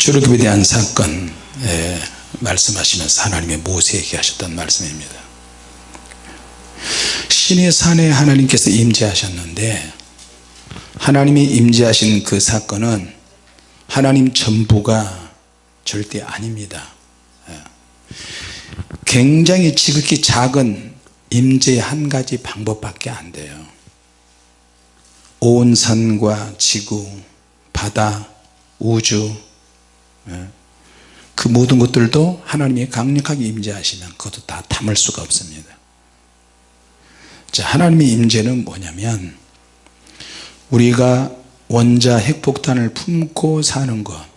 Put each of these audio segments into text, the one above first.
출애굽에 대한 사건 예, 말씀하시면서 하나님의 모세에게 하셨던 말씀입니다 신의 산에 하나님께서 임재하셨는데 하나님이 임재하신 그 사건은 하나님 전부가 절대 아닙니다 예. 굉장히 지극히 작은 임재의 한 가지 방법밖에 안 돼요 온 산과 지구 바다 우주 예. 그 모든 것들도 하나님이 강력하게 임재하시면 그것도 다 담을 수가 없습니다. 자 하나님의 임재는 뭐냐면 우리가 원자 핵폭탄을 품고 사는 것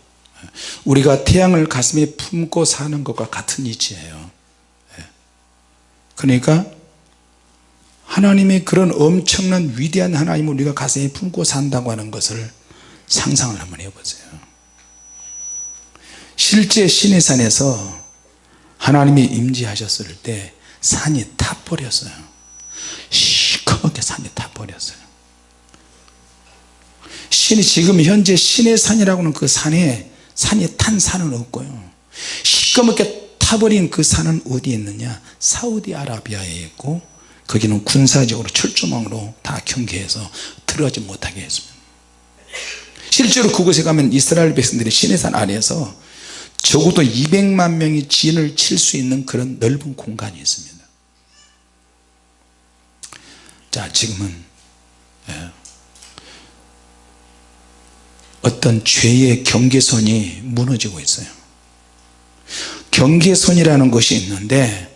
우리가 태양을 가슴에 품고 사는 것과 같은 이치예요. 예. 그러니까 하나님의 그런 엄청난 위대한 하나님을 우리가 가슴에 품고 산다고 하는 것을 상상을 한번 해보세요 실제 시내산에서 하나님이 임재하셨을 때 산이 타버렸어요. 시커멓게 산이 타버렸어요. 신이 지금 현재 신의 산이라고는 그 산에 산이 탄 산은 없고요. 시커멓게 타버린 그 산은 어디에 있느냐? 사우디아라비아에 있고 거기는 군사적으로 철조망으로 다 경계해서 들어가지 못하게 했습니다. 실제로 그곳에 가면 이스라엘 백성들이 시내산 아래에서 적어도 200만 명이 진을 칠 수 있는 그런 넓은 공간이 있습니다 자 지금은 예. 어떤 죄의 경계선이 무너지고 있어요 경계선이라는 것이 있는데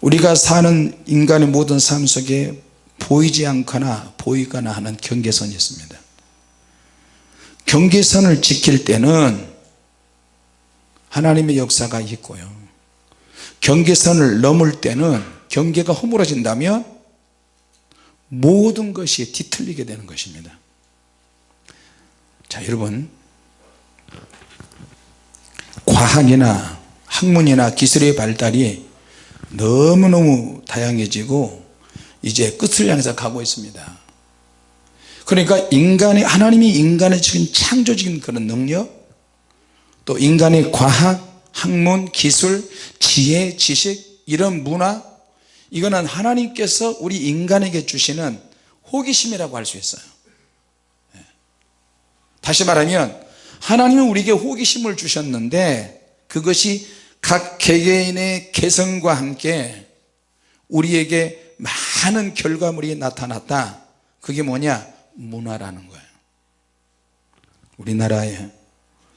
우리가 사는 인간의 모든 삶 속에 보이지 않거나 보이거나 하는 경계선이 있습니다 경계선을 지킬 때는 하나님의 역사가 있고요. 경계선을 넘을 때는 경계가 허물어진다면 모든 것이 뒤틀리게 되는 것입니다. 자 여러분. 과학이나 학문이나 기술의 발달이 너무너무 다양해지고 이제 끝을 향해서 가고 있습니다. 그러니까 인간의 하나님이 인간의 지금 창조적인 그런 능력 또 인간의 과학 학문 기술 지혜 지식 이런 문화 이거는 하나님께서 우리 인간에게 주시는 호기심이라고 할 수 있어요. 예. 다시 말하면 하나님은 우리에게 호기심을 주셨는데 그것이 각 개개인의 개성과 함께 우리에게 많은 결과물이 나타났다. 그게 뭐냐? 문화라는 거예요. 우리나라에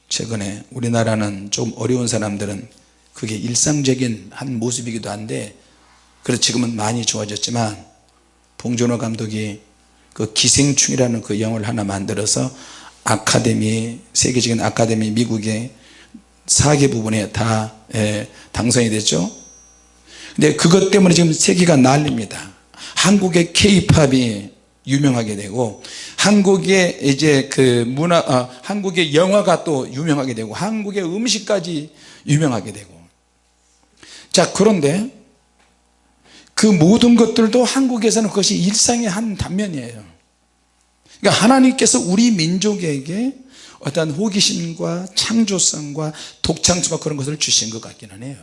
최근에 우리나라는 좀 어려운 사람들은 그게 일상적인 한 모습이기도 한데 그래서 지금은 많이 좋아졌지만 봉준호 감독이 그 기생충이라는 그 영화를 하나 만들어서 아카데미 세계적인 아카데미 미국의 4개 부분에 다 예, 당선이 됐죠. 근데 그것 때문에 지금 세계가 난립니다. 한국의 케이팝이 유명하게 되고 한국의 이제 그 문화 어, 한국의 영화가 또 유명하게 되고 한국의 음식까지 유명하게 되고. 자 그런데 그 모든 것들도 한국에서는 그것이 일상의 한 단면이에요. 그러니까 하나님께서 우리 민족에게 어떤 호기심과 창조성과 독창성과 그런 것을 주신 것 같기는 해요.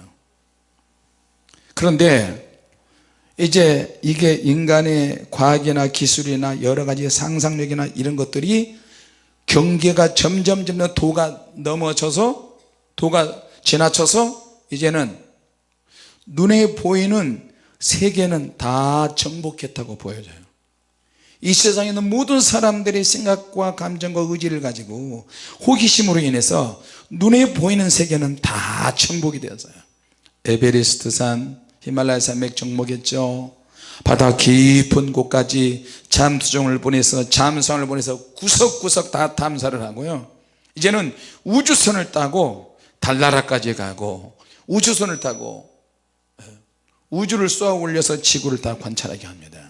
그런데 이제 이게 인간의 과학이나 기술이나 여러 가지 상상력이나 이런 것들이 경계가 점점 점점 도가 넘어져서 도가 지나쳐서 이제는 눈에 보이는 세계는 다 정복했다고 보여져요. 이 세상에 있는 모든 사람들의 생각과 감정과 의지를 가지고 호기심으로 인해서 눈에 보이는 세계는 다 정복이 되었어요. 에베레스트산 히말라야 산맥 정복했죠. 바다 깊은 곳까지 잠수정을 보내서 잠수함을 보내서 구석구석 다 탐사를 하고요. 이제는 우주선을 타고 달나라까지 가고 우주선을 타고 예, 우주를 쏘아 올려서 지구를 다 관찰하게 합니다.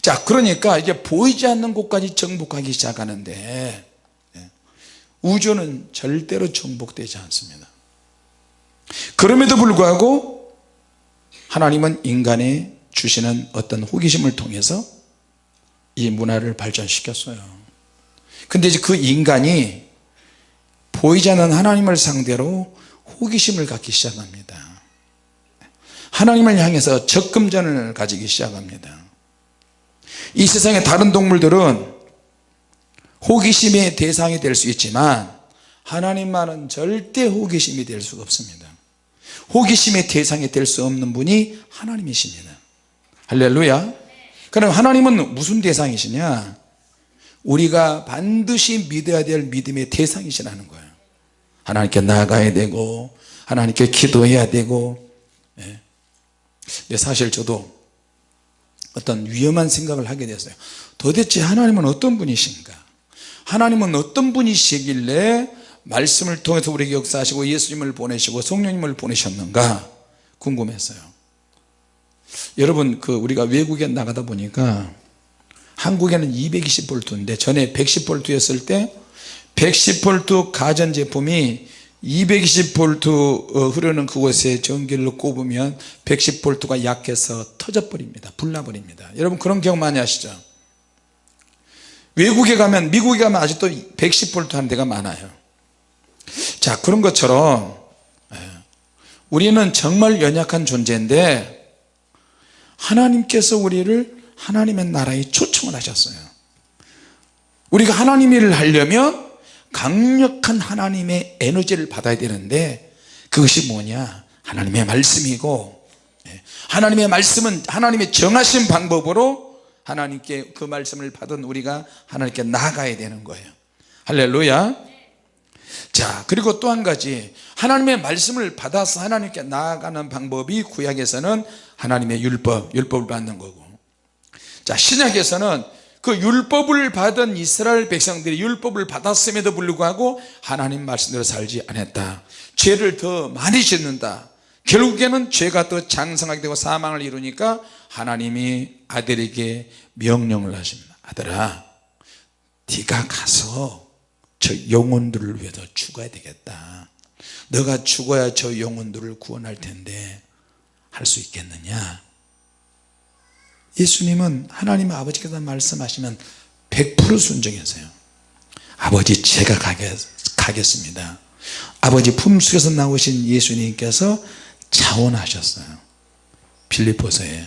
자 그러니까 이제 보이지 않는 곳까지 정복하기 시작하는데 예, 우주는 절대로 정복되지 않습니다. 그럼에도 불구하고 하나님은 인간에 주시는 어떤 호기심을 통해서 이 문화를 발전시켰어요. 근데 이제 그 인간이 보이지 않는 하나님을 상대로 호기심을 갖기 시작합니다. 하나님을 향해서 적금전을 가지기 시작합니다. 이 세상의 다른 동물들은 호기심의 대상이 될 수 있지만 하나님만은 절대 호기심이 될 수가 없습니다 호기심의 대상이 될 수 없는 분이 하나님이십니다. 할렐루야. 그럼 하나님은 무슨 대상이시냐? 우리가 반드시 믿어야 될 믿음의 대상이시라는 거예요. 하나님께 나가야 되고 하나님께 기도해야 되고 예. 사실 저도 어떤 위험한 생각을 하게 됐어요. 도대체 하나님은 어떤 분이신가? 하나님은 어떤 분이시길래 말씀을 통해서 우리에게 역사하시고 예수님을 보내시고 성령님을 보내셨는가 궁금했어요. 여러분 그 우리가 외국에 나가다 보니까 한국에는 220볼트인데 전에 110볼트였을 때 110볼트 가전제품이 220볼트 어, 흐르는 그곳에 전기를 꼽으면 110볼트가 약해서 터져버립니다. 불나버립니다. 여러분 그런 경험 많이 하시죠? 외국에 가면 미국에 가면 아직도 110볼트 하는 데가 많아요 자 그런 것처럼 예, 우리는 정말 연약한 존재인데 하나님께서 우리를 하나님의 나라에 초청을 하셨어요. 우리가 하나님 일을 하려면 강력한 하나님의 에너지를 받아야 되는데 그것이 뭐냐? 하나님의 말씀이고 예, 하나님의 말씀은 하나님의 정하신 방법으로 하나님께 그 말씀을 받은 우리가 하나님께 나아가야 되는 거예요. 할렐루야 자 그리고 또 한 가지. 하나님의 말씀을 받아서 하나님께 나아가는 방법이 구약에서는 하나님의 율법 율법을 받는 거고. 자 신약에서는 그 율법을 받은 이스라엘 백성들이 율법을 받았음에도 불구하고 하나님 말씀대로 살지 않았다. 죄를 더 많이 짓는다. 결국에는 죄가 더 장성하게 되고 사망을 이루니까 하나님이 아들에게 명령을 하십니다. 아들아 네가 가서 저 영혼들을 위해서 죽어야 되겠다. 너가 죽어야 저 영혼들을 구원할 텐데 할 수 있겠느냐? 예수님은 하나님 아버지께서 말씀하시면 100% 순종했어요. 아버지 제가 가겠, 습니다. 아버지 품속에서 나오신 예수님께서 자원하셨어요. 빌리포서에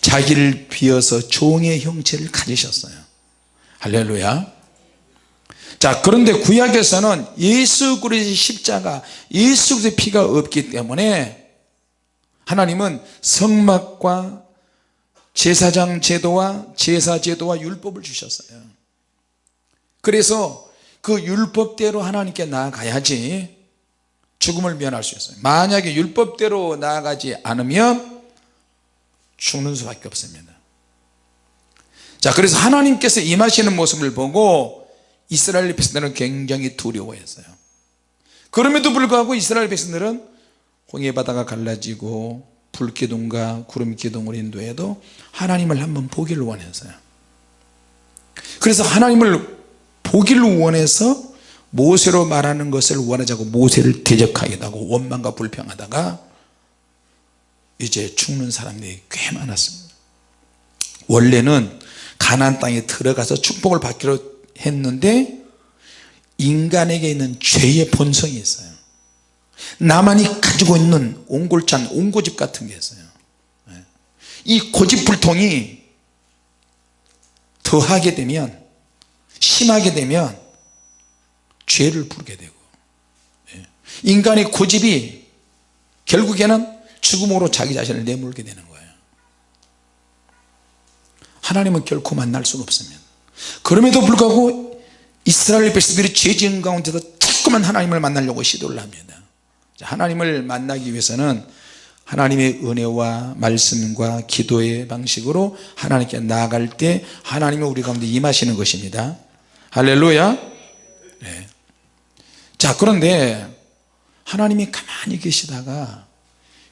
자기를 비어서 종의 형체를 가지셨어요. 할렐루야 자 그런데 구약에서는 예수 그리스도의 십자가 예수 그리스도의 피가 없기 때문에 하나님은 성막과 제사장 제도와 제사 제도와 율법을 주셨어요. 그래서 그 율법대로 하나님께 나아가야지 죽음을 면할 수 있어요. 만약에 율법대로 나아가지 않으면 죽는 수밖에 없습니다. 자 그래서 하나님께서 임하시는 모습을 보고 이스라엘 백성들은 굉장히 두려워했어요. 그럼에도 불구하고 이스라엘 백성들은 홍해바다가 갈라지고 불기둥과 구름기둥을 인도해도 하나님을 한번 보기를 원했어요. 그래서 하나님을 보기를 원해서 모세로 말하는 것을 원하자고 모세를 대적하기도 하고 원망과 불평하다가 이제 죽는 사람들이 꽤 많았습니다. 원래는 가나안 땅에 들어가서 축복을 받기로 했는데 인간에게 있는 죄의 본성이 있어요 나만이 가지고 있는 옹골찬 옹고집 같은 게 있어요 예. 이 고집불통이 더하게 되면 심하게 되면 죄를 부르게 되고 예. 인간의 고집이 결국에는 죽음으로 자기 자신을 내몰게 되는 거예요 하나님은 결코 만날 수가 없습니다 그럼에도 불구하고 이스라엘 백성들이 죄 지은 가운데서 자꾸만 하나님을 만나려고 시도를 합니다. 하나님을 만나기 위해서는 하나님의 은혜와 말씀과 기도의 방식으로 하나님께 나아갈 때 하나님은 우리 가운데 임하시는 것입니다. 할렐루야. 네. 자 그런데 하나님이 가만히 계시다가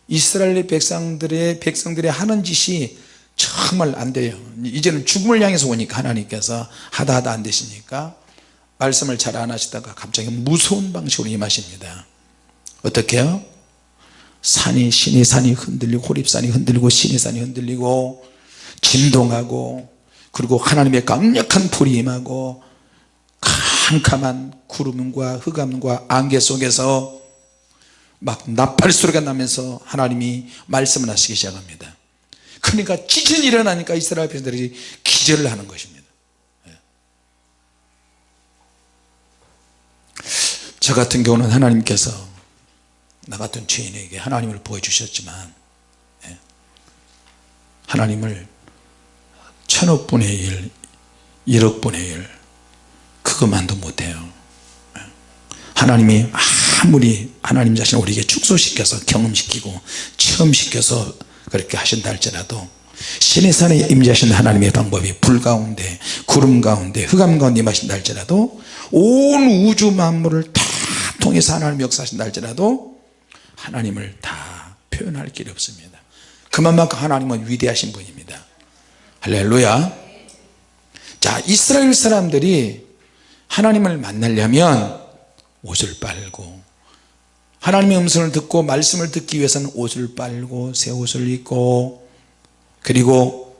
이스라엘 백성들의 백성들의 하는 짓이 정말 안 돼요. 이제는 죽음을 향해서 오니까 하나님께서 하다 하다 안 되시니까 말씀을 잘 안 하시다가 갑자기 무서운 방식으로 임하십니다. 어떻게 해요? 산이 신의 산이 흔들리고 호립산이 흔들리고 신의 산이 흔들리고 진동하고 그리고 하나님의 강력한 불이 임하고 캄캄한 구름과 흑암과 안개 속에서 막 나팔 소리가 나면서 하나님이 말씀을 하시기 시작합니다 그러니까 지진이 일어나니까 이스라엘 백성들이 기절을 하는 것입니다 예. 저 같은 경우는 하나님께서 나 같은 죄인에게 하나님을 보여주셨지만 예. 하나님을 천억 분의 일 1억 분의 일 그것만도 못해요 예. 하나님이 아무리 하나님 자신을 우리에게 축소시켜서 경험시키고 체험시켜서 그렇게 하신다 할지라도 신의 산에 임재하신 하나님의 방법이 불 가운데 구름 가운데 흑암 가운데 임하신다 할지라도 온 우주 만물을 다 통해서 하나님 역사하신다 할지라도 하나님을 다 표현할 길이 없습니다. 그만큼 하나님은 위대하신 분입니다. 할렐루야. 자 이스라엘 사람들이 하나님을 만나려면 옷을 빨고 하나님의 음성을 듣고 말씀을 듣기 위해서는 옷을 빨고 새 옷을 입고 그리고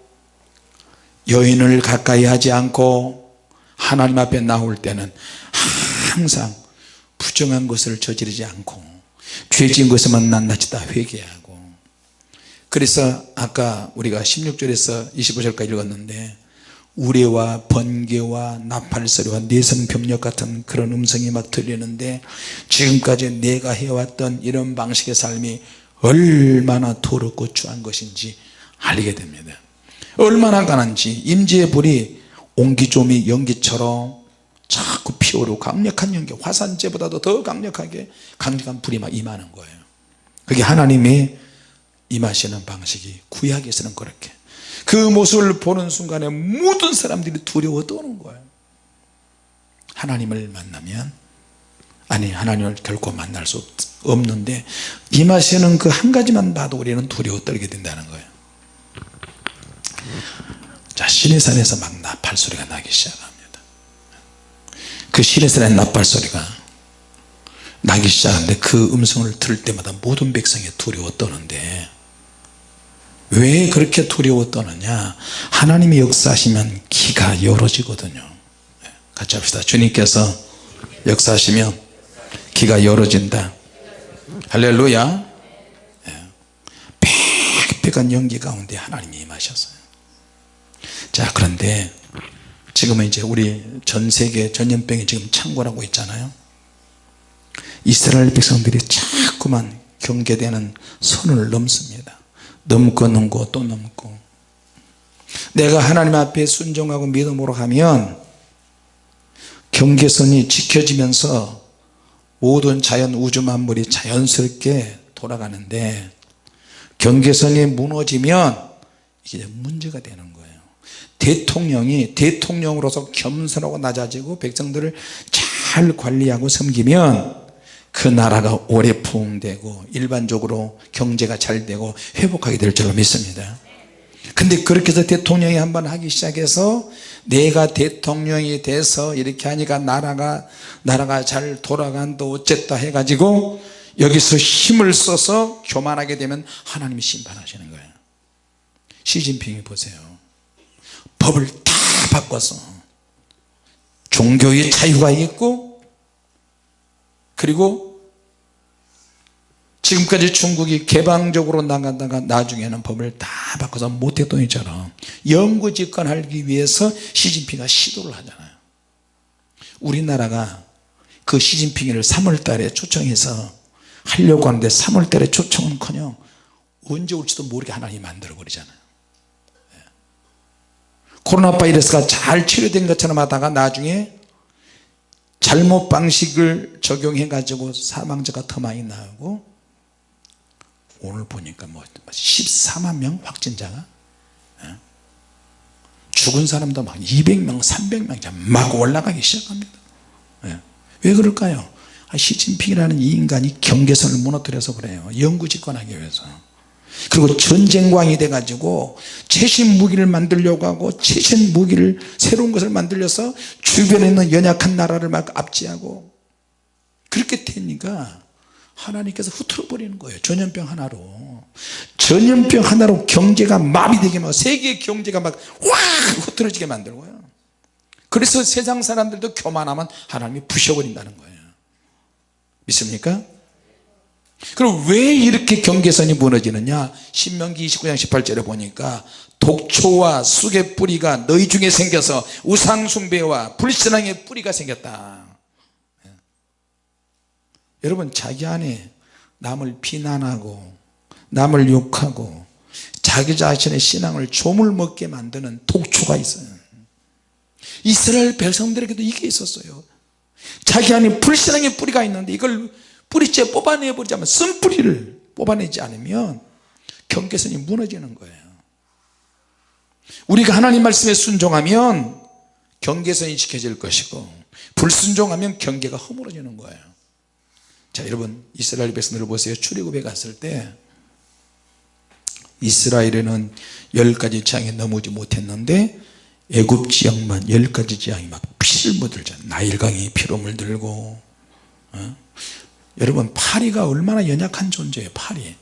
여인을 가까이 하지 않고 하나님 앞에 나올 때는 항상 부정한 것을 저지르지 않고 죄진 것에만 낱낱이 다 회개하고. 그래서 아까 우리가 16절에서 25절까지 읽었는데 우레와 번개와 나팔소리와 내성병력 같은 그런 음성이 막 들리는데 지금까지 내가 해왔던 이런 방식의 삶이 얼마나 더럽고 추한 것인지 알게 됩니다. 얼마나 가난지 임지의 불이 옹기조미 연기처럼 자꾸 피어오르고 강력한 연기 화산재보다도 더 강력하게 강력한 불이 막 임하는 거예요. 그게 하나님이 임하시는 방식이 구약에서는 그렇게 그 모습을 보는 순간에 모든 사람들이 두려워 떠는 거예요. 하나님을 만나면 아니 하나님을 결코 만날 수 없는데 임하시는 그 한 가지만 봐도 우리는 두려워 떨게 된다는 거예요. 자 시내산에서 막 나팔 소리가 나기 시작합니다. 그 시내산의 나팔 소리가 나기 시작하는데 그 음성을 들을 때마다 모든 백성이 두려워 떠는데 왜 그렇게 두려워 떠느냐? 하나님이 역사하시면 기가 열어지거든요. 네, 같이 합시다. 주님께서 역사하시면 기가 열어진다. 할렐루야. 빽빽한 연기 가운데 하나님이 임하셨어요. 자 그런데 지금은 이제 우리 전 세계 전염병이 지금 창궐하고 있잖아요. 이스라엘 백성들이 자꾸만 경계되는 선을 넘습니다 넘고 넘고 또 넘고. 내가 하나님 앞에 순종하고 믿음으로 가면 경계선이 지켜지면서 모든 자연 우주 만물이 자연스럽게 돌아가는데 경계선이 무너지면 이게 문제가 되는 거예요. 대통령이 대통령으로서 겸손하고 낮아지고 백성들을 잘 관리하고 섬기면 그 나라가 오래 부흥되고 일반적으로 경제가 잘 되고 회복하게 될 줄로 믿습니다. 근데 그렇게 해서 대통령이 한번 하기 시작해서 내가 대통령이 돼서 이렇게 하니까 나라가 나라가 잘 돌아간다 어쨌다 해가지고 여기서 힘을 써서 교만하게 되면 하나님이 심판하시는 거예요. 시진핑이 보세요. 법을 다 바꿔서 종교의 자유가 있고 그리고 지금까지 중국이 개방적으로 나가다가 나중에는 법을 다 바꿔서 모태똥이처럼 영구 집권하기 위해서 시진핑이 시도를 하잖아요 우리나라가 그 시진핑을 3월달에 초청해서 하려고 하는데 3월달에 초청은 커녕 언제 올지도 모르게 하나님이 만들어 버리잖아요 예. 코로나 바이러스가 잘 치료된 것처럼 하다가 나중에 잘못 방식을 적용해 가지고 사망자가 더 많이 나오고 오늘 보니까 뭐 14만 명 확진자가 예? 죽은 사람도 막 200명 300명 막 올라가기 시작합니다. 예. 왜 그럴까요? 아, 시진핑이라는 이 인간이 경계선을 무너뜨려서 그래요. 영구 집권하기 위해서. 그리고 전쟁광이 돼 가지고 최신 무기를 만들려고 하고 최신 무기를 새로운 것을 만들려서 주변에 있는 연약한 나라를 막 압제하고 그렇게 되니까 하나님께서 흐트러 버리는 거예요. 전염병 하나로. 전염병 하나로 경제가 마비되게 막 세계 경제가 막 확 흐트러지게 만들고요. 그래서 세상 사람들도 교만하면 하나님이 부셔버린다는 거예요. 믿습니까? 그럼 왜 이렇게 경계선이 무너지느냐? 신명기 29장 18절에 보니까 독초와 쑥의 뿌리가 너희 중에 생겨서 우상숭배와 불신앙의 뿌리가 생겼다. 예. 여러분 자기 안에 남을 비난하고 남을 욕하고 자기 자신의 신앙을 조물먹게 만드는 독초가 있어요. 이스라엘 백성들에게도 이게 있었어요. 자기 안에 불신앙의 뿌리가 있는데 이걸 뿌리째 뽑아내 버리자면 쓴뿌리를 뽑아내지 않으면 경계선이 무너지는 거예요. 우리가 하나님 말씀에 순종하면 경계선이 지켜질 것이고 불순종하면 경계가 허물어지는 거예요 자 여러분 이스라엘 백성들을 보세요. 출애굽에 갔을 때 이스라엘에는 열 가지 재앙에 넘어오지 못했는데 애굽 지역만 열 가지 재앙이 막 피를 묻을잖아요 나일강이 피로 물들고 어? 여러분 파리가 얼마나 연약한 존재예요 파리.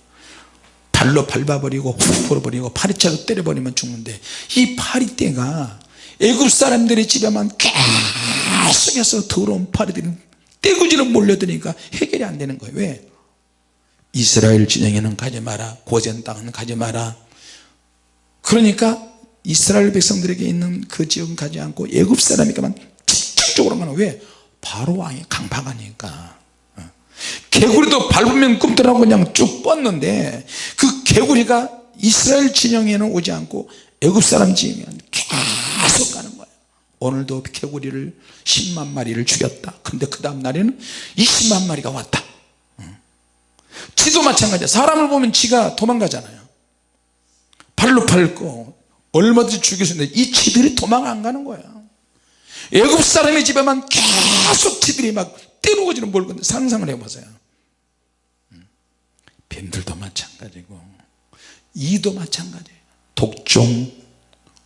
발로 밟아버리고 훅 불어버리고 파리채로 때려버리면 죽는데 이 파리떼가 애굽 사람들의 집에만 계속해서 더러운 파리들이 떼구지로 몰려드니까 해결이 안 되는 거예요 왜? 이스라엘 진영에는 가지 마라 고센 땅은 가지 마라 그러니까 이스라엘 백성들에게 있는 그 지역은 가지 않고 애굽 사람이가만 집중적으로 가는 왜? 바로 왕이 강박하니까 어. 개구리도 밟으면 꿈틀하고 그냥 쭉 뻗는데 그 개구리가 이스라엘 진영에는 오지 않고 애굽 사람 진영에는 계속 가는 오늘도 개구리를 10만 마리를 죽였다. 근데 그 다음 날에는 20만 마리가 왔다. 지도 마찬가지야. 사람을 보면 지가 도망가잖아요. 발로 밟고 얼마든지 죽일 수 있는데 이 지들이 도망 안 가는 거야. 애굽 사람의 집에만 계속 지들이 막 때려오지는 뭘 건데 상상을 해보세요. 뱀들도 마찬가지고 이도 마찬가지예요 독종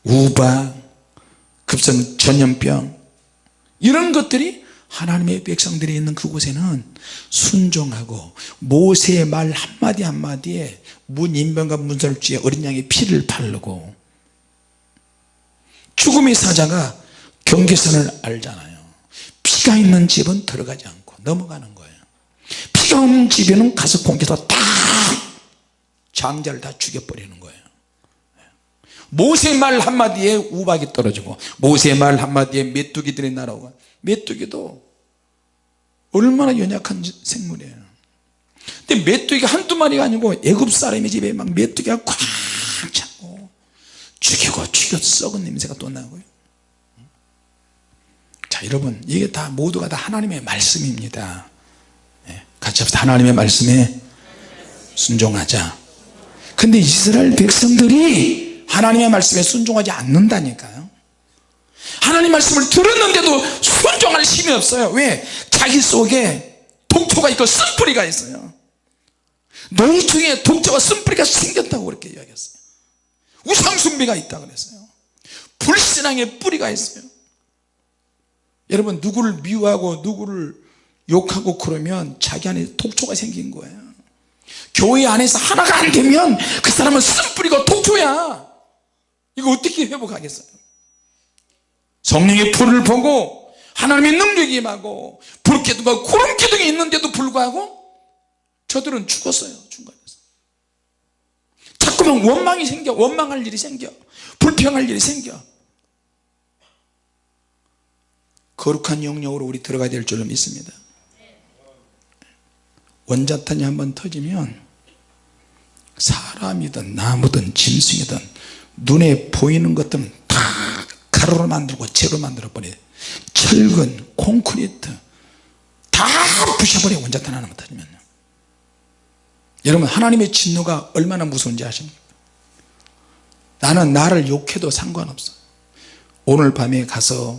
우박 급성 전염병. 이런 것들이 하나님의 백성들이 있는 그곳에는 순종하고 모세의 말 한마디 한마디에 문인병과 문설주에 어린 양의 피를 바르고 죽음의 사자가 경계선을 알잖아요. 피가 있는 집은 들어가지 않고 넘어가는 거예요. 피가 없는 집에는 가서 공개서 딱 장자를 다 죽여버리는 거예요 모세 말 한마디에 우박이 떨어지고 모세 말 한마디에 메뚜기들이 날아오고 메뚜기도 얼마나 연약한 생물이에요. 근데 메뚜기가 한두 마리가 아니고 애굽 사람의 집에 막 메뚜기가 꽉 차고 죽이고 죽여 썩은 냄새가 또 나고요. 자 여러분 이게 다 모두가 다 하나님의 말씀입니다. 예, 같이 합시다. 하나님의 말씀에 순종하자. 근데 이스라엘 백성들이 하나님의 말씀에 순종하지 않는다니까요. 하나님 말씀을 들었는데도 순종할 힘이 없어요. 왜? 자기 속에 독초가 있고 쓴뿌리가 있어요. 너희 중에 독초와 쓴뿌리가 생겼다고 그렇게 이야기했어요. 우상숭배가 있다 그랬어요. 불신앙의 뿌리가 있어요. 여러분 누구를 미워하고 누구를 욕하고 그러면 자기 안에 독초가 생긴 거예요. 교회 안에서 하나가 안 되면 그 사람은 쓴뿌리고 독초야 이거 어떻게 회복하겠어요? 성령의 불을 보고 하나님의 능력이 임하고 불기둥과 구름기둥이 있는데도 불구하고 저들은 죽었어요 중간에서. 자꾸만 원망이 생겨 원망할 일이 생겨 불평할 일이 생겨. 거룩한 영역으로 우리 들어가야 될 줄로 믿습니다. 원자탄이 한번 터지면 사람이든 나무든 짐승이든 눈에 보이는 것들은 다 가루로 만들고 재로 만들어 버려요 철근, 콘크리트 다 부셔버려요 원자탄 하나만 터지면요. 여러분 하나님의 진노가 얼마나 무서운지 아십니까? 나는 나를 욕해도 상관없어. 오늘 밤에 가서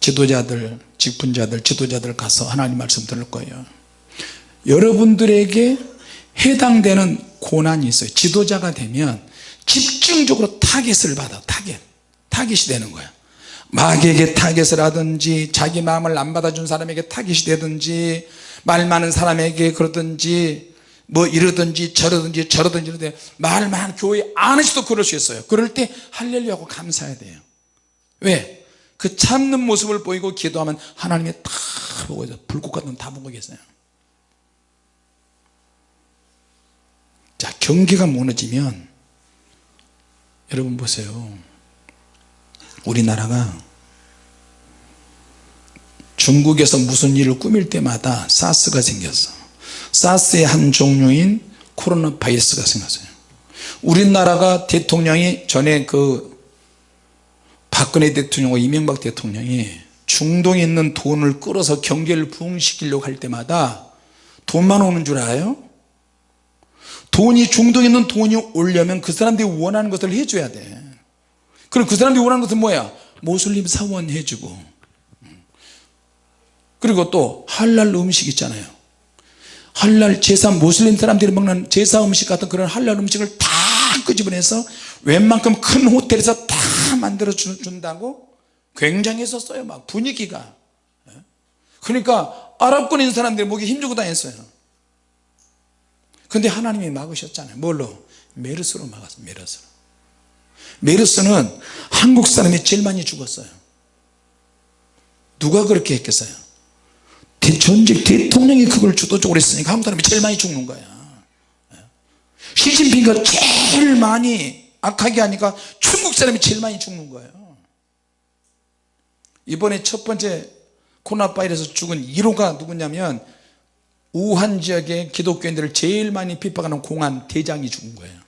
지도자들 직분자들 지도자들 가서 하나님 말씀 들을 거예요. 여러분들에게 해당되는 고난이 있어요. 지도자가 되면 집중적으로 타겟을 받아 타겟. 타겟이 되는 거야. 마귀에게 타겟을 하든지 자기 마음을 안 받아준 사람에게 타겟이 되든지 말 많은 사람에게 그러든지 뭐 이러든지 저러든지 저러든지 이러든지 말 많은 교회 안에서도 그럴 수 있어요. 그럴 때 할렐루야 하고 감사해야 돼요. 왜? 그 참는 모습을 보이고 기도하면 하나님이 다 보고 있어요 불꽃 같은 다 보고 계세요. 자 경계가 무너지면 여러분 보세요. 우리나라가 중국에서 무슨 일을 꾸밀 때마다 사스가 생겼어. 사스의 한 종류인 코로나 바이러스가 생겼어요. 우리나라가 대통령이 전에 그 박근혜 대통령과 이명박 대통령이 중동에 있는 돈을 끌어서 경계를 부흥시키려고 할 때마다 돈만 오는 줄 알아요? 돈이 중동에 있는 돈이 오려면 그 사람들이 원하는 것을 해줘야 돼. 그럼 그 사람들이 원하는 것은 뭐야? 모슬림 사원 해주고. 그리고 또 할랄 음식 있잖아요. 할랄 제사 모슬림 사람들이 먹는 제사 음식 같은 그런 할랄 음식을 다 끄집어내서 웬만큼 큰 호텔에서 다 만들어 준다고 굉장했었어요 막 분위기가. 그러니까 아랍권에 있는 사람들이 목에 힘주고 다녔어요 근데 하나님이 막으셨잖아요. 뭘로? 메르스로 막았어요. 메르스로. 메르스는 한국 사람이 제일 많이 죽었어요. 누가 그렇게 했겠어요? 전직 대통령이 그걸 주도적으로 했으니까 한국 사람이 제일 많이 죽는 거야. 시진핑가 제일 많이 악하게 하니까 중국 사람이 제일 많이 죽는 거예요. 이번에 첫 번째 코로나 바이러스 죽은 1호가 누구냐면 우한 지역의 기독교인들을 제일 많이 핍박하는 공안 대장이 죽은 거예요.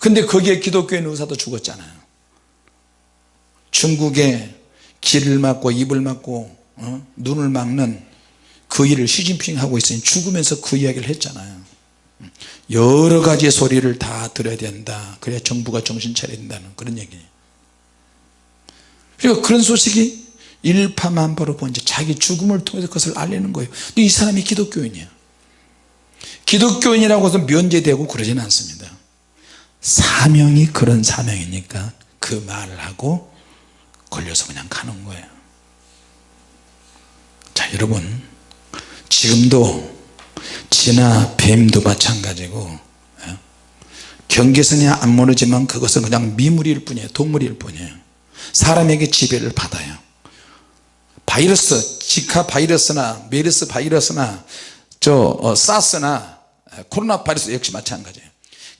근데 거기에 기독교인 의사도 죽었잖아요. 중국에 귀를 막고 입을 막고 어? 눈을 막는 그 일을 시진핑 하고 있으니 죽으면서 그 이야기를 했잖아요. 여러 가지 소리를 다 들어야 된다. 그래야 정부가 정신 차려야 된다는 그런 얘기예요. 그리고 그런 소식이 일파만파로 번지 자기 죽음을 통해서 그것을 알리는 거예요. 근데 이 사람이 기독교인이야. 기독교인이라고 해서 면제되고 그러지는 않습니다. 사명이 그런 사명이니까 그 말을 하고 걸려서 그냥 가는 거예요. 자 여러분 지금도 지나 뱀도 마찬가지고 예? 경계선이 안 무너지만 그것은 그냥 미물일 뿐이에요. 동물일 뿐이에요. 사람에게 지배를 받아요 바이러스 지카 바이러스나 메르스 바이러스나 저 어, 사스나 코로나 바이러스 역시 마찬가지예요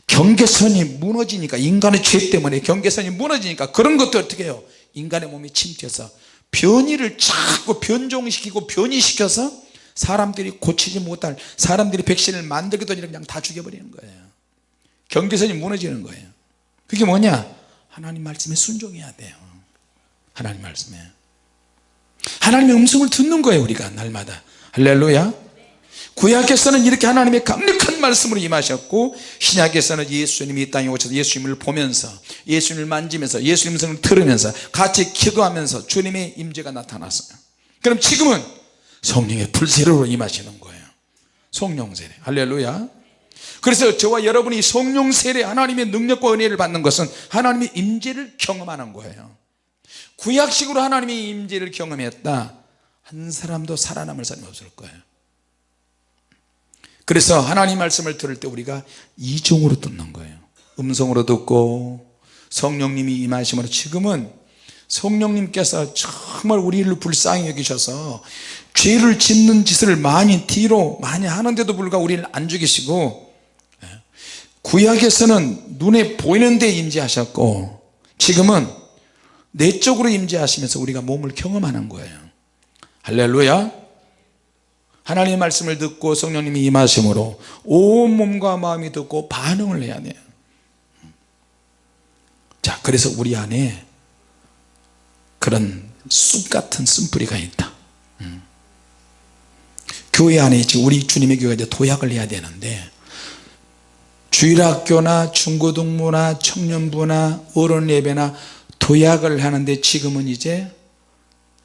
경계선이 무너지니까 인간의 죄 때문에 경계선이 무너지니까 그런 것도 어떻게 해요? 인간의 몸이 침투해서 변이를 자꾸 변종시키고 변이시켜서 사람들이 고치지 못할 사람들이 백신을 만들기도 전에 그냥 다 죽여버리는 거예요. 경계선이 무너지는 거예요. 그게 뭐냐? 하나님 말씀에 순종해야 돼요. 하나님 말씀에 하나님의 음성을 듣는 거예요 우리가 날마다. 할렐루야. 구약에서는 이렇게 하나님의 강력한 말씀으로 임하셨고 신약에서는 예수님이 이 땅에 오셔서 예수님을 보면서 예수님을 만지면서 예수님 음성을 들으면서 같이 기도하면서 주님의 임재가 나타났어요. 그럼 지금은 성령의 불세례로 임하시는 거예요. 성령 세례. 할렐루야. 그래서 저와 여러분이 성령 세례 하나님의 능력과 은혜를 받는 것은 하나님의 임재를 경험하는 거예요 구약식으로 하나님의 임재를 경험했다. 한 사람도 살아남을 사람이 없을 거예요. 그래서 하나님 말씀을 들을 때 우리가 이종으로 듣는 거예요. 음성으로 듣고 성령님이 임하심으로 지금은 성령님께서 정말 우리를 불쌍히 여기셔서 죄를 짓는 짓을 많이 뒤로 많이 하는데도 불구하고 우리를 안 죽이시고 예, 구약에서는 눈에 보이는 데 임재하셨고 지금은 내적으로 임재하시면서 우리가 몸을 경험하는 거예요. 할렐루야. 하나님의 말씀을 듣고 성령님이 임하심으로 온 몸과 마음이 듣고 반응을 해야 돼요. 자 그래서 우리 안에 그런 쑥 같은 쓴뿌리가 있다. 음. 교회 안에 지금 우리 주님의 교회가 이제 도약을 해야 되는데 주일학교나 중고등부나 청년부나 어른 예배나 도약을 하는데 지금은 이제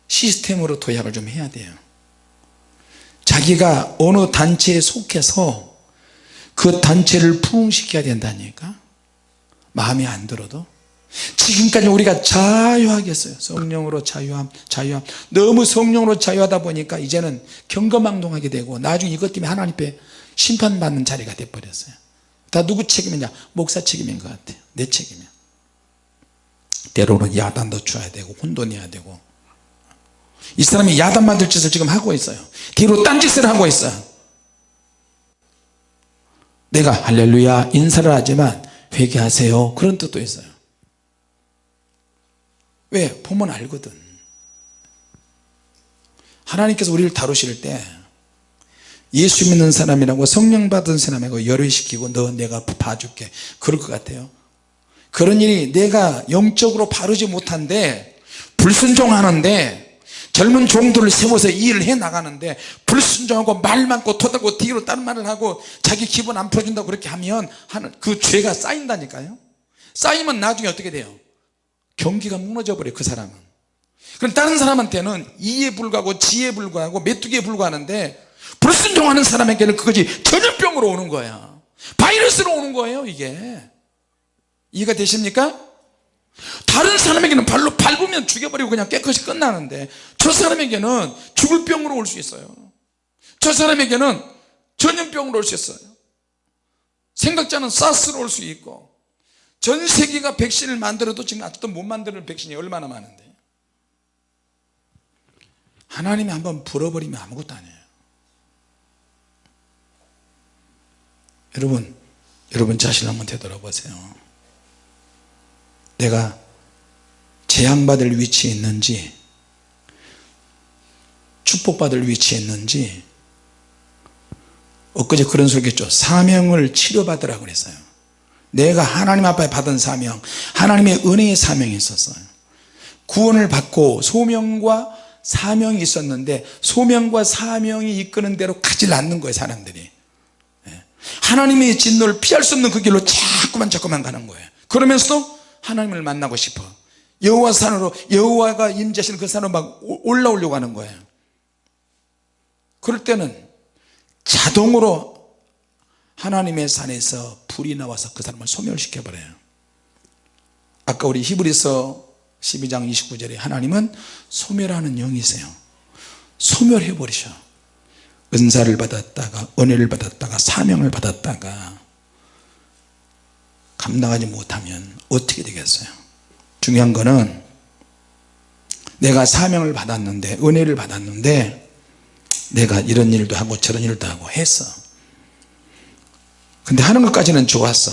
시스템으로 도약을 좀 해야 돼요. 자기가 어느 단체에 속해서 그 단체를 부흥시켜야 된다니까? 마음에 안 들어도? 지금까지 우리가 자유하겠어요. 성령으로 자유함 자유함. 너무 성령으로 자유하다 보니까 이제는 경거망동하게 되고 나중에 이것 때문에 하나님 앞에 심판받는 자리가 돼버렸어요. 다 누구 책임이냐? 목사 책임인 것 같아요. 내 책임이야 때로는 야단도 줘야 되고 혼도 내야 되고. 이 사람이 야단 만들 짓을 지금 하고 있어요. 뒤로 딴짓을 하고 있어요. 내가 할렐루야 인사를 하지만 회개하세요. 그런 뜻도 있어요. 왜? 보면 알거든. 하나님께서 우리를 다루실 때 예수 믿는 사람이라고 성령 받은 사람이고 열의시키고 너 내가 봐줄게. 그럴 것 같아요 그런 일이 내가 영적으로 바르지 못한데 불순종하는데 젊은 종들을 세워서 이 일을 해 나가는데 불순종하고 말 많고 토닥고 뒤로 다른 말을 하고 자기 기분 안 풀어준다고 그렇게 하면 하는 그 죄가 쌓인다니까요. 쌓이면 나중에 어떻게 돼요? 경기가 무너져 버려요 그 사람은. 그럼 다른 사람한테는 이에 불과하고 지에 불과하고 메뚜기에 불과하는데 불순종하는 사람에게는 그것이 전염병으로 오는 거야 바이러스로 오는 거예요 이게 이해가 되십니까? 다른 사람에게는 발로 밟으면 죽여버리고 그냥 깨끗이 끝나는데 저 사람에게는 죽을 병으로 올 수 있어요. 저 사람에게는 전염병으로 올 수 있어요. 생각자는 사스로 올 수 있고 전 세계가 백신을 만들어도 지금 아직도 못 만드는 백신이 얼마나 많은데. 하나님이 한번 불어버리면 아무것도 아니에요. 여러분 여러분 자신 한번 되돌아보세요 내가 재앙받을 위치에 있는지 축복받을 위치에 있는지 엊그제 그런 소리 했죠. 사명을 치료받으라 그랬어요. 내가 하나님 앞에 받은 사명 하나님의 은혜의 사명이 있었어요. 구원을 받고 소명과 사명이 있었는데 소명과 사명이 이끄는 대로 가지 않는 거예요 사람들이. 예. 하나님의 진노를 피할 수 없는 그 길로 자꾸만 자꾸만 가는 거예요. 그러면서도 하나님을 만나고 싶어. 여호와 산으로 여호와가 임재하시는 그 산으로 막 올라오려고 하는 거예요. 그럴 때는 자동으로 하나님의 산에서 불이 나와서 그 사람을 소멸시켜 버려요. 아까 우리 히브리서 12장 29절에 하나님은 소멸하는 영이세요. 소멸해 버리셔. 은사를 받았다가 은혜를 받았다가 사명을 받았다가 감당하지 못하면 어떻게 되겠어요? 중요한 거는 내가 사명을 받았는데 은혜를 받았는데 내가 이런 일도 하고 저런 일도 하고 했어. 근데 하는 것까지는 좋았어.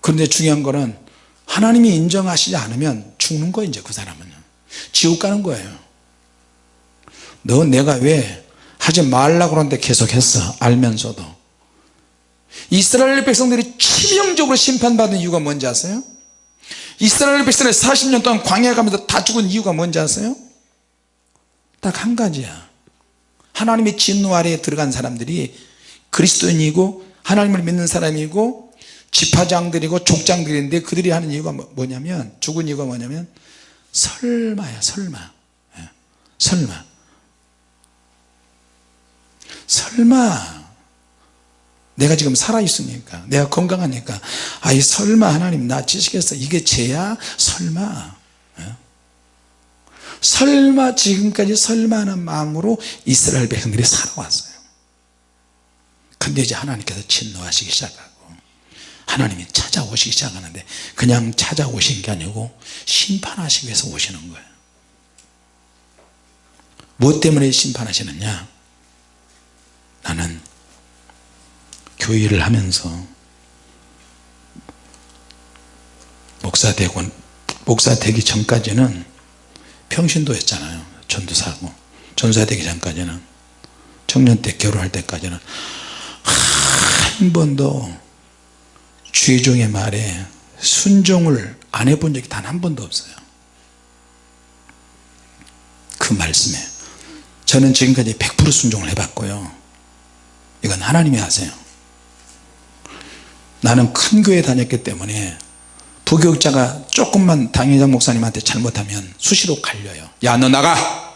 그런데 중요한 거는 하나님이 인정하시지 않으면 죽는 거예요 이제 그 사람은. 지옥 가는 거예요. 너 내가 왜 하지 말라고 그러는데 계속 했어? 알면서도 이스라엘 백성들이 치명적으로 심판받은 이유가 뭔지 아세요? 이스라엘 백성이 40년 동안 광야 가면서 다 죽은 이유가 뭔지 아세요? 딱 한 가지야 하나님의 진노 아래에 들어간 사람들이 그리스도인이고 하나님을 믿는 사람이고 지파장들이고 족장들인데 그들이 하는 이유가 뭐, 뭐냐면 죽은 이유가 뭐냐면 설마야 설마 예, 설마 설마 내가 지금 살아있으니까 내가 건강하니까 아이 설마 하나님 나 지시겠어 이게 죄야? 설마. 예? 설마 지금까지 설마하는 마음으로 이스라엘 백성들이 살아왔어요. 근데 이제 하나님께서 진노하시기 시작하고 하나님이 찾아오시기 시작하는데 그냥 찾아오신 게 아니고 심판하시기 위해서 오시는 거예요. 뭐 때문에 심판하시느냐? 나는 교회를 하면서 목사 되고 목사 되기 전까지는 평신도였잖아요. 전도사고. 전사 되기 전까지는. 청년 때 결혼할 때까지는. 한 번도 주의종의 말에 순종을 안 해본 적이 단 한 번도 없어요. 그 말씀에. 저는 지금까지 100% 순종을 해봤고요. 이건 하나님이 하세요 나는 큰 교회 다녔기 때문에 부교육자가 조금만 당회장 목사님한테 잘못하면 수시로 갈려요. 야 너 나가!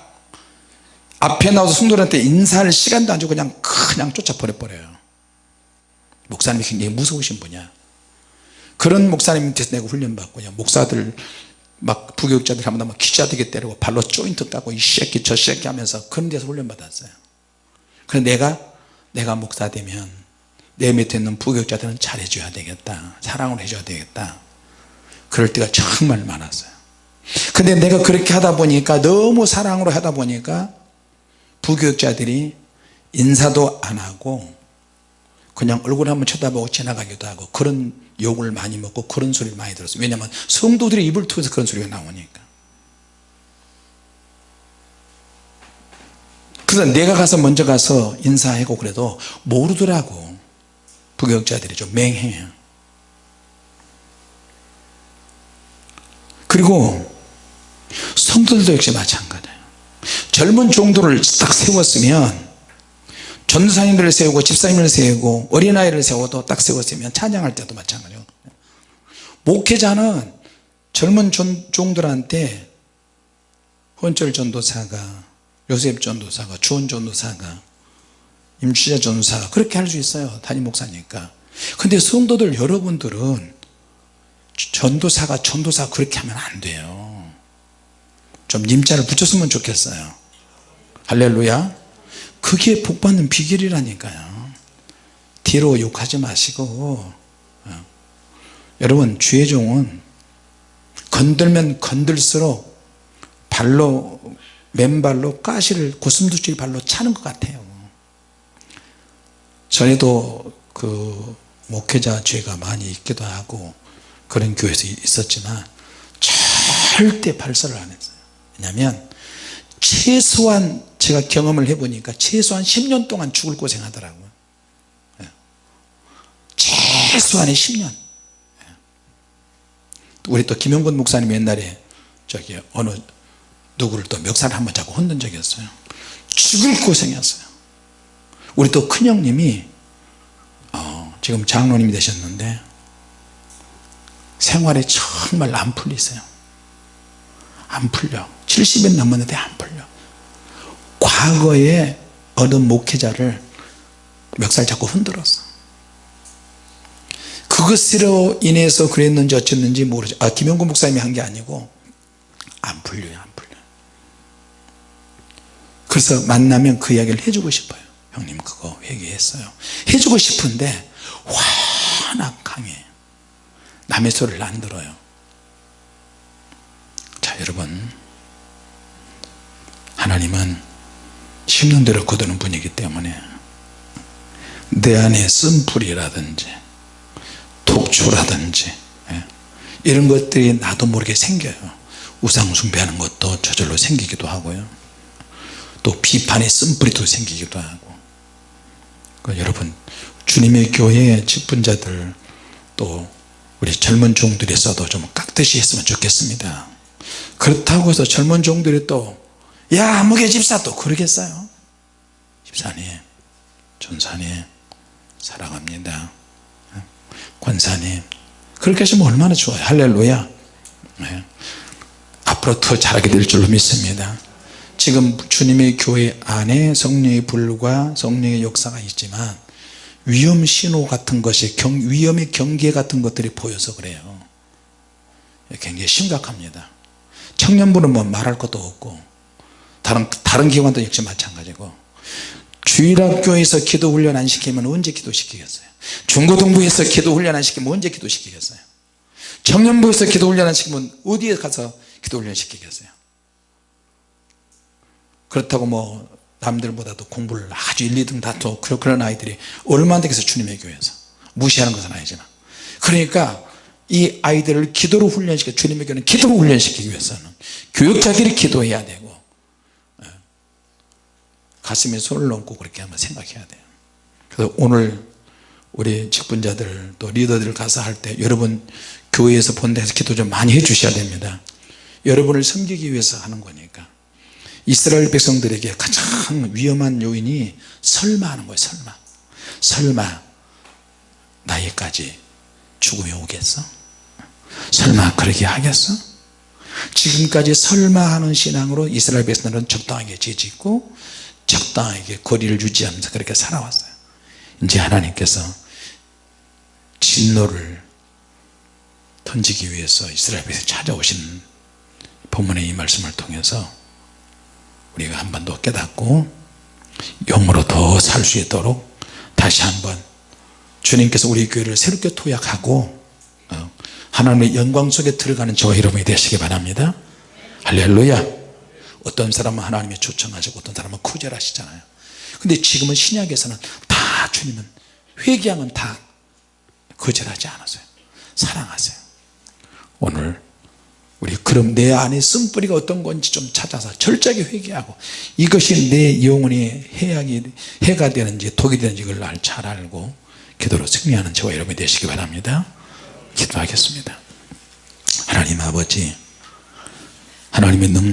앞에 나와서 성도들한테 인사할 시간도 안 주고 그냥 그냥 쫓아 버려버려요. 목사님이 굉장히 무서우신 분이야. 그런 목사님 밑에서 내가 훈련받고요. 목사들 막 부교육자들 하면 막 기자되게 때리고 발로 조인트 따고 이 새끼 저 새끼 하면서 그런 데서 훈련받았어요. 그래서 내가 내가 목사 되면 내 밑에 있는 부교육자들은 잘해줘야 되겠다. 사랑을 해줘야 되겠다. 그럴 때가 정말 많았어요. 근데 내가 그렇게 하다 보니까 너무 사랑으로 하다 보니까 부교육자들이 인사도 안 하고 그냥 얼굴 한번 쳐다보고 지나가기도 하고 그런 욕을 많이 먹고 그런 소리를 많이 들었어요. 왜냐하면 성도들이 입을 통해서 그런 소리가 나오니까. 그래서 내가 가서 먼저 가서 인사하고 그래도 모르더라고 부교육자들이 좀 맹해요 그리고 성도들도 역시 마찬가지예요. 젊은 종도를 딱 세웠으면 전도사님들을 세우고 집사님을 세우고 어린아이를 세워도 딱 세웠으면 찬양할 때도 마찬가지예요 목회자는 젊은 종들한테 헌철 전도사가 요셉 전도사가 주원 전도사가 임추자 전도사가 그렇게 할 수 있어요 담임 목사니까. 근데 성도들 여러분들은 전도사가 전도사 그렇게 하면 안 돼요. 좀 님자를 붙였으면 좋겠어요. 할렐루야. 그게 복받는 비결이라니까요. 뒤로 욕하지 마시고 어. 여러분 주의 종은 건들면 건들수록 발로 맨발로 가시를 고슴도치 발로 차는 것 같아요 전에도 그 목회자 죄가 많이 있기도 하고 그런 교회에서 있었지만 절대 발설을 안 했어요. 왜냐하면 최소한 제가 경험을 해보니까 최소한 10년 동안 죽을 고생하더라고요. 예. 최소한의 10년. 예. 우리 또 김영근 목사님 옛날에 저기 어느 누구를 또 멱살을 한번 잡고 흔든 적이 있어요. 죽을 고생했어요 우리 또 큰형님이 어, 지금 장로님이 되셨는데 생활에 정말 안 풀리세요. 안 풀려. 70년 넘었는데 안 풀려. 과거에 어느 목회자를 멱살 잡고 흔들었어. 그것으로 인해서 그랬는지 어쨌는지 모르죠 아 김영구 목사님이 한 게 아니고 안 풀려요 안 풀려 그래서 만나면 그 이야기를 해주고 싶어요 형님 그거 회개했어요. 해주고 싶은데 워낙 강해 남의 소리를 안 들어요. 자 여러분. 하나님은 심는 대로 거두는 분이기 때문에 내 안에 쓴불이라든지 독초라든지 예, 이런 것들이 나도 모르게 생겨요. 우상 숭배하는 것도 저절로 생기기도 하고요. 또 비판의 쓴불이 또 생기기도 하고 그러니까 여러분 주님의 교회의 직분자들 또 우리 젊은 종들이 있어도 좀 깍듯이 했으면 좋겠습니다. 그렇다고 해서 젊은 종들이 또야 무게 집사 또 그러겠어요? 집사님 전사님 사랑합니다. 권사님 그렇게 하시면 얼마나 좋아요. 할렐루야. 네. 앞으로 더 잘하게 될 줄로 믿습니다 지금 주님의 교회 안에 성령의 불과 성령의 역사가 있지만 위험 신호 같은 것이 경, 위험의 경계 같은 것들이 보여서 그래요. 굉장히 심각합니다. 청년부는 뭐 말할 것도 없고 다른, 다른 기관도 역시 마찬가지고 주일학교에서 기도 훈련 안 시키면 언제 기도 시키겠어요? 중고등부에서 기도 훈련 안 시키면 언제 기도 시키겠어요? 청년부에서 기도 훈련 안 시키면 어디에 가서 기도 훈련 시키겠어요 그렇다고 뭐 남들보다도 공부를 아주 1, 2등 다투 그런 아이들이 얼마나 되겠어 주님의 교회에서. 무시하는 것은 아니지만. 그러니까 이 아이들을 기도로 훈련시켜 주님의 교회는 기도로 훈련시키기 위해서는 교육자들이 기도해야 되고 예, 가슴에 손을 얹고 그렇게 한번 생각해야 돼요. 그래서 오늘 우리 직분자들 또 리더들 가서 할 때 여러분 교회에서 본데서 기도 좀 많이 해 주셔야 됩니다. 여러분을 섬기기 위해서 하는 거니까 이스라엘 백성들에게 가장 위험한 요인이 설마 하는 거예요 설마 설마 나에까지 죽음이 오겠어? 설마 그러게 하겠어? 지금까지 설마 하는 신앙으로 이스라엘 백성들은 적당하게 죄짓고 적당하게 거리를 유지하면서 그렇게 살아왔어요 이제 하나님께서 진노를 던지기 위해서 이스라엘 백성 찾아오신 본문의 이 말씀을 통해서 우리가 한번더 깨닫고 영으로 더 살 수 있도록 다시 한번 주님께서 우리 교회를 새롭게 토약하고 어, 하나님의 영광 속에 들어가는 저와 여러분이 되시기 바랍니다. 할렐루야. 어떤 사람은 하나님이 초청하시고 어떤 사람은 구절하시잖아요. 근데 지금은 신약에서는 다 주님은 회개하면 다 거절하지 않았어요. 사랑하세요. 오늘 우리 그럼 내 안에 쓴뿌리가 어떤 건지 좀 찾아서 철저하게 회개하고 이것이 내 영혼이 해악이 해가 되는지 독이 되는지 알- 잘 알고 기도로 승리하는 저와 여러분이 되시기 바랍니다. 기도하겠습니다. 하나님 아버지 하나님의 능